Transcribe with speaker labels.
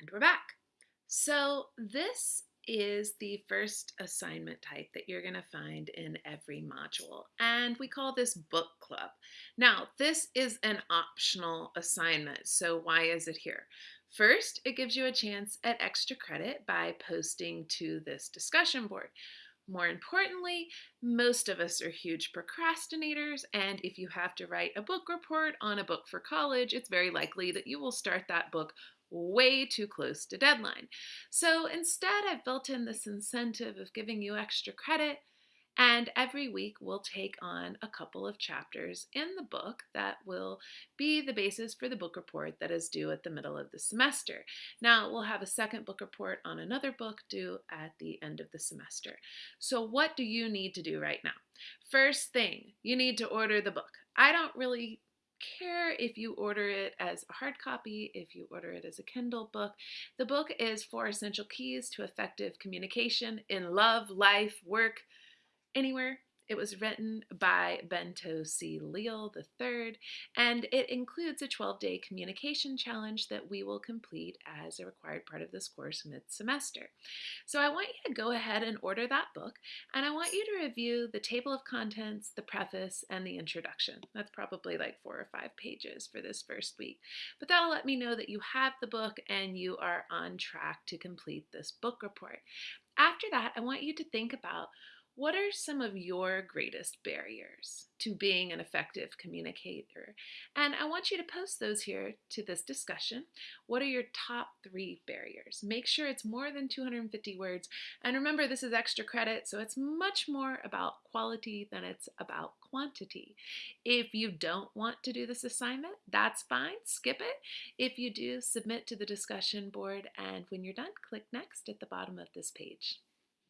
Speaker 1: And we're back. So this is the first assignment type that you're going to find in every module. And we call this book club. Now, this is an optional assignment. So why is it here? First, it gives you a chance at extra credit by posting to this discussion board. More importantly, most of us are huge procrastinators, and if you have to write a book report on a book for college, it's very likely that you will start that book way too close to deadline. So instead, I've built in this incentive of giving you extra credit and every week we'll take on a couple of chapters in the book that will be the basis for the book report that is due at the middle of the semester. Now we'll have a second book report on another book due at the end of the semester. So what do you need to do right now? First thing, you need to order the book. I don't really care if you order it as a hard copy, if you order it as a Kindle book. The book is Four Essential Keys to Effective Communication in Love, Life, Work, Anywhere. It was written by Bento C. Leal III, and it includes a 12-day communication challenge that we will complete as a required part of this course mid-semester. So I want you to go ahead and order that book, and I want you to review the table of contents, the preface, and the introduction. That's probably like four or five pages for this first week. But that'll let me know that you have the book and you are on track to complete this book report. After that, I want you to think about what are some of your greatest barriers to being an effective communicator? And I want you to post those here to this discussion. What are your top three barriers? Make sure it's more than 250 words. And remember, this is extra credit, so it's much more about quality than it's about quantity. If you don't want to do this assignment, that's fine, skip it. If you do, submit to the discussion board, and when you're done, click next at the bottom of this page.